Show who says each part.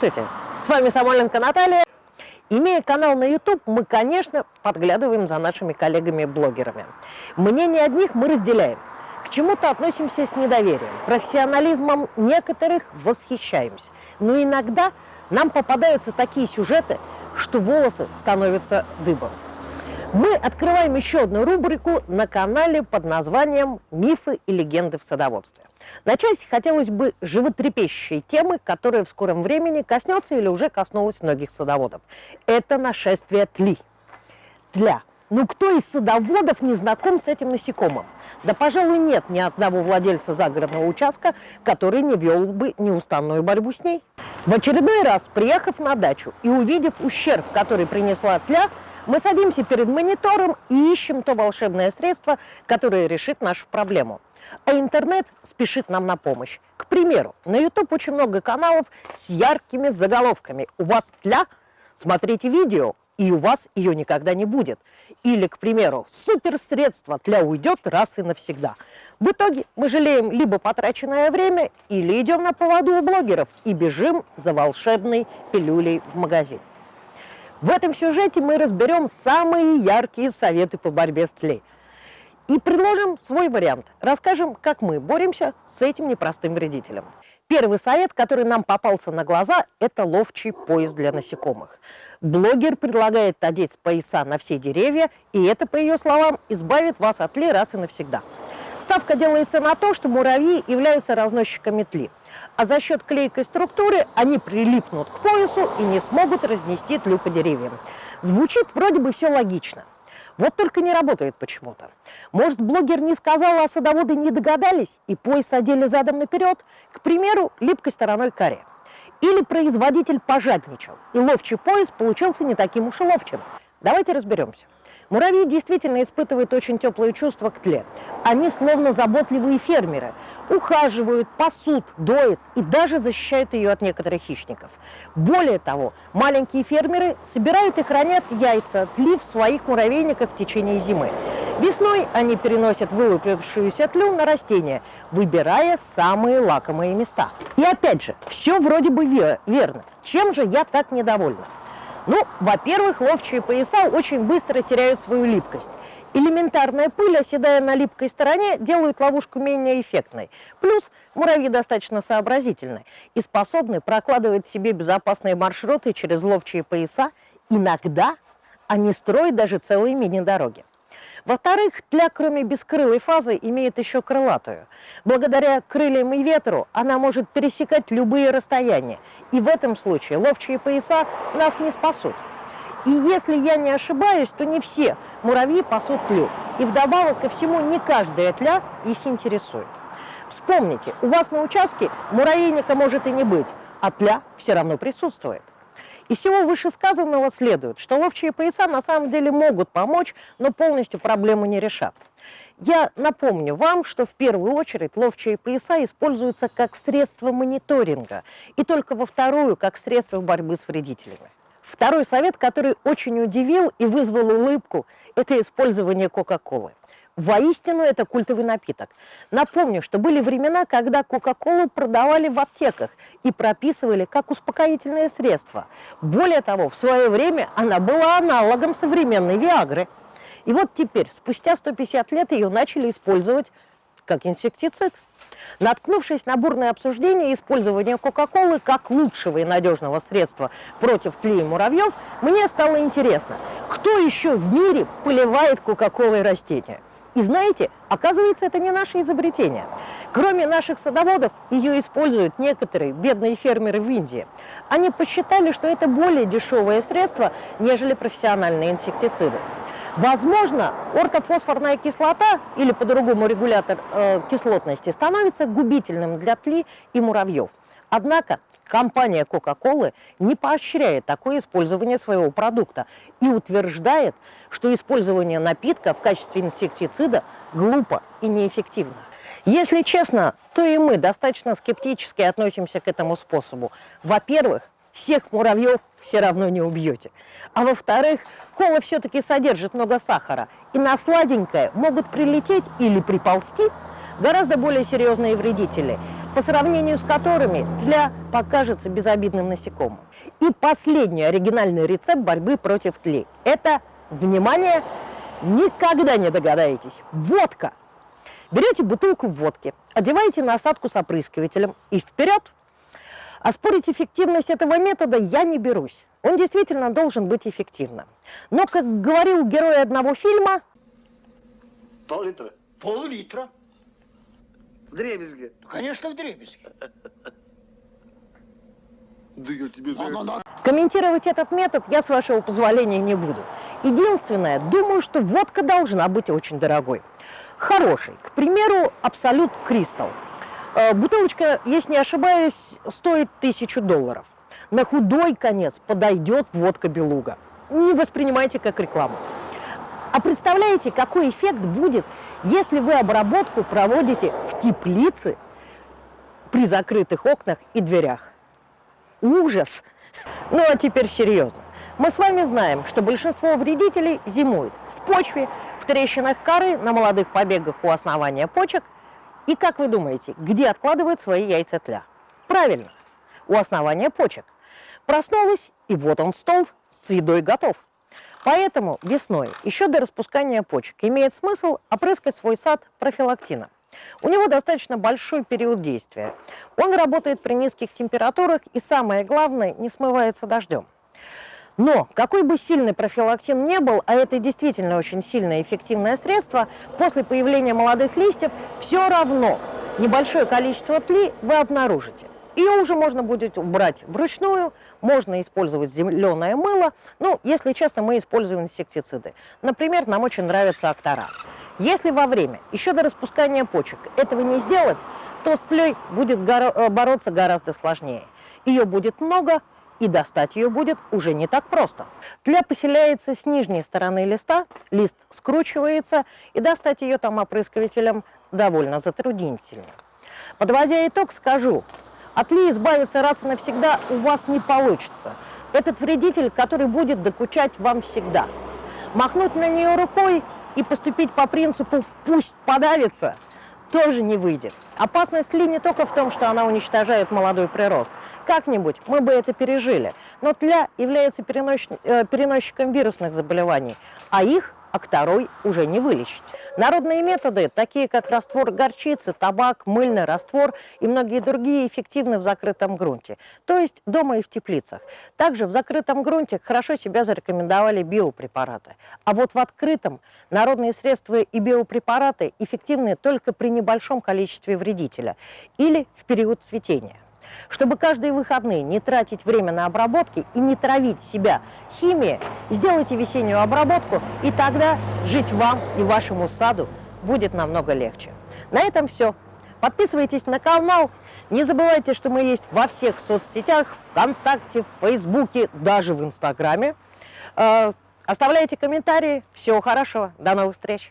Speaker 1: Здравствуйте! С вами Самойленко Наталья. Имея канал на YouTube, мы, конечно, подглядываем за нашими коллегами-блогерами. Мнение одних мы разделяем. К чему-то относимся с недоверием. Профессионализмом некоторых восхищаемся. Но иногда нам попадаются такие сюжеты, что волосы становятся дыбом. Мы открываем еще одну рубрику на канале под названием «Мифы и легенды в садоводстве». Начать хотелось бы животрепещущей темы, которая в скором времени коснется или уже коснулась многих садоводов. Это нашествие тли. Тля. Ну кто из садоводов не знаком с этим насекомым? Да, пожалуй, нет ни одного владельца загородного участка, который не вел бы неустанную борьбу с ней. В очередной раз, приехав на дачу и увидев ущерб, который принесла тля, мы садимся перед монитором и ищем то волшебное средство, которое решит нашу проблему. А интернет спешит нам на помощь. К примеру, на YouTube очень много каналов с яркими заголовками. У вас тля? Смотрите видео, и у вас ее никогда не будет. Или, к примеру, суперсредство тля уйдет раз и навсегда. В итоге мы жалеем либо потраченное время, или идем на поводу у блогеров и бежим за волшебной пилюлей в магазин. В этом сюжете мы разберем самые яркие советы по борьбе с тлей. И предложим свой вариант. Расскажем, как мы боремся с этим непростым вредителем. Первый совет, который нам попался на глаза, это ловчий пояс для насекомых. Блогер предлагает одеть пояса на все деревья, и это, по ее словам, избавит вас от тли раз и навсегда. Ставка делается на то, что муравьи являются разносчиками тли а за счет клейкой структуры они прилипнут к поясу и не смогут разнести тлю по деревьям. Звучит вроде бы все логично. Вот только не работает почему-то. Может, блогер не сказал, а садоводы не догадались и пояс одели задом наперед, к примеру, липкой стороной каре. Или производитель пожадничал, и ловчий пояс получился не таким уж и ловчим. Давайте разберемся. Муравьи действительно испытывают очень теплые чувства к тле. Они словно заботливые фермеры. Ухаживают, пасут, доят и даже защищают ее от некоторых хищников. Более того, маленькие фермеры собирают и хранят яйца тли в своих муравейниках в течение зимы. Весной они переносят вылупившуюся тлю на растения, выбирая самые лакомые места. И опять же, все вроде бы верно. Чем же я так недовольна? Ну, во-первых, ловчие пояса очень быстро теряют свою липкость. Элементарная пыль, оседая на липкой стороне, делает ловушку менее эффектной. Плюс муравьи достаточно сообразительны и способны прокладывать себе безопасные маршруты через ловчие пояса. Иногда они строят даже целые мини-дороги. Во-вторых, тля, кроме бескрылой фазы, имеет еще крылатую. Благодаря крыльям и ветру она может пересекать любые расстояния. И в этом случае ловчие пояса нас не спасут. И если я не ошибаюсь, то не все муравьи пасут тлю. И вдобавок ко всему не каждая тля их интересует. Вспомните, у вас на участке муравейника может и не быть, а тля все равно присутствует. Из всего вышесказанного следует, что ловчие пояса на самом деле могут помочь, но полностью проблему не решат. Я напомню вам, что в первую очередь ловчие пояса используются как средство мониторинга, и только во вторую как средство борьбы с вредителями. Второй совет, который очень удивил и вызвал улыбку, это использование Кока-Колы. Воистину, это культовый напиток. Напомню, что были времена, когда Кока-Колу продавали в аптеках и прописывали как успокоительное средство. Более того, в свое время она была аналогом современной Виагры. И вот теперь, спустя 150 лет, ее начали использовать как инсектицид. Наткнувшись на бурное обсуждение использования Кока-Колы как лучшего и надежного средства против тлея муравьев, мне стало интересно, кто еще в мире поливает Кока-Колой растения? И знаете, оказывается, это не наше изобретение. Кроме наших садоводов, ее используют некоторые бедные фермеры в Индии. Они посчитали, что это более дешевое средство, нежели профессиональные инсектициды. Возможно, ортофосфорная кислота, или по-другому регулятор э, кислотности, становится губительным для тли и муравьев. Однако Компания Coca-Cola не поощряет такое использование своего продукта и утверждает, что использование напитка в качестве инсектицида глупо и неэффективно. Если честно, то и мы достаточно скептически относимся к этому способу. Во-первых, всех муравьев все равно не убьете. А во-вторых, кола все-таки содержит много сахара, и на сладенькое могут прилететь или приползти гораздо более серьезные вредители – по сравнению с которыми тля покажется безобидным насекомым. И последний оригинальный рецепт борьбы против тли – это, внимание, никогда не догадаетесь, водка. Берете бутылку водки, одеваете насадку с опрыскивателем и вперед. Оспорить эффективность этого метода я не берусь. Он действительно должен быть эффективным. Но, как говорил герой одного фильма...
Speaker 2: Пол-литра.
Speaker 3: Пол-литра.
Speaker 2: В дребезге.
Speaker 3: Конечно, в дребезге.
Speaker 2: Да я тебе.
Speaker 1: Комментировать этот метод я, с вашего позволения, не буду. Единственное, думаю, что водка должна быть очень дорогой. Хорошей. К примеру, Абсолют Кристалл. Э, Бутылочка, если не ошибаюсь, стоит тысячу долларов. На худой конец подойдет водка Белуга. Не воспринимайте как рекламу. А представляете, какой эффект будет, если вы обработку проводите в теплице при закрытых окнах и дверях? Ужас! Ну а теперь серьезно. Мы с вами знаем, что большинство вредителей зимуют в почве, в трещинах коры, на молодых побегах у основания почек. И как вы думаете, где откладывают свои яйца тля? Правильно, у основания почек. Проснулась, и вот он стол с едой готов. Поэтому весной, еще до распускания почек, имеет смысл опрыскать свой сад профилактином. У него достаточно большой период действия. Он работает при низких температурах и, самое главное, не смывается дождем. Но какой бы сильный профилактин не был, а это действительно очень сильное эффективное средство, после появления молодых листьев все равно небольшое количество тли вы обнаружите. Ее уже можно будет убрать вручную, можно использовать зеленое мыло. Ну, если честно, мы используем инсектициды. Например, нам очень нравится актора. Если во время, еще до распускания почек, этого не сделать, то с тлей будет горо- бороться гораздо сложнее. Ее будет много, и достать ее будет уже не так просто. Тля поселяется с нижней стороны листа, лист скручивается, и достать ее там опрыскивателем довольно затруднительно. Подводя итог, скажу, от ли избавиться раз и навсегда у вас не получится. Этот вредитель, который будет докучать вам всегда. Махнуть на нее рукой и поступить по принципу «пусть подавится» тоже не выйдет. Опасность ли не только в том, что она уничтожает молодой прирост. Как-нибудь мы бы это пережили. Но тля является э, переносчиком вирусных заболеваний, а их акторой уже не вылечить. Народные методы, такие как раствор горчицы, табак, мыльный раствор и многие другие, эффективны в закрытом грунте, то есть дома и в теплицах. Также в закрытом грунте хорошо себя зарекомендовали биопрепараты. А вот в открытом народные средства и биопрепараты эффективны только при небольшом количестве вредителя или в период цветения. Чтобы каждые выходные не тратить время на обработки и не травить себя химией, сделайте весеннюю обработку, и тогда жить вам и вашему саду будет намного легче. На этом все. Подписывайтесь на канал. Не забывайте, что мы есть во всех соцсетях, ВКонтакте, в Фейсбуке, даже в Инстаграме. Э, Оставляйте комментарии. Всего хорошего. До новых встреч.